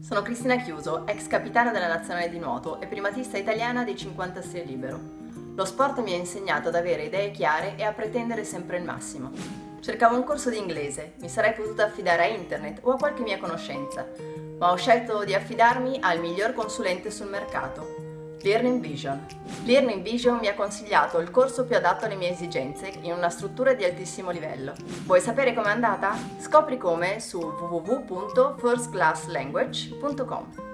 Sono Cristina Chiuso, ex capitana della nazionale di nuoto e primatista italiana dei 50 stile libero. Lo sport mi ha insegnato ad avere idee chiare e a pretendere sempre il massimo. Cercavo un corso di inglese, mi sarei potuta affidare a internet o a qualche mia conoscenza, ma ho scelto di affidarmi al miglior consulente sul mercato, Learning Vision. Learning Vision mi ha consigliato il corso più adatto alle mie esigenze in una struttura di altissimo livello. Vuoi sapere com'è andata? Scopri come su www.firstclasslanguage.com.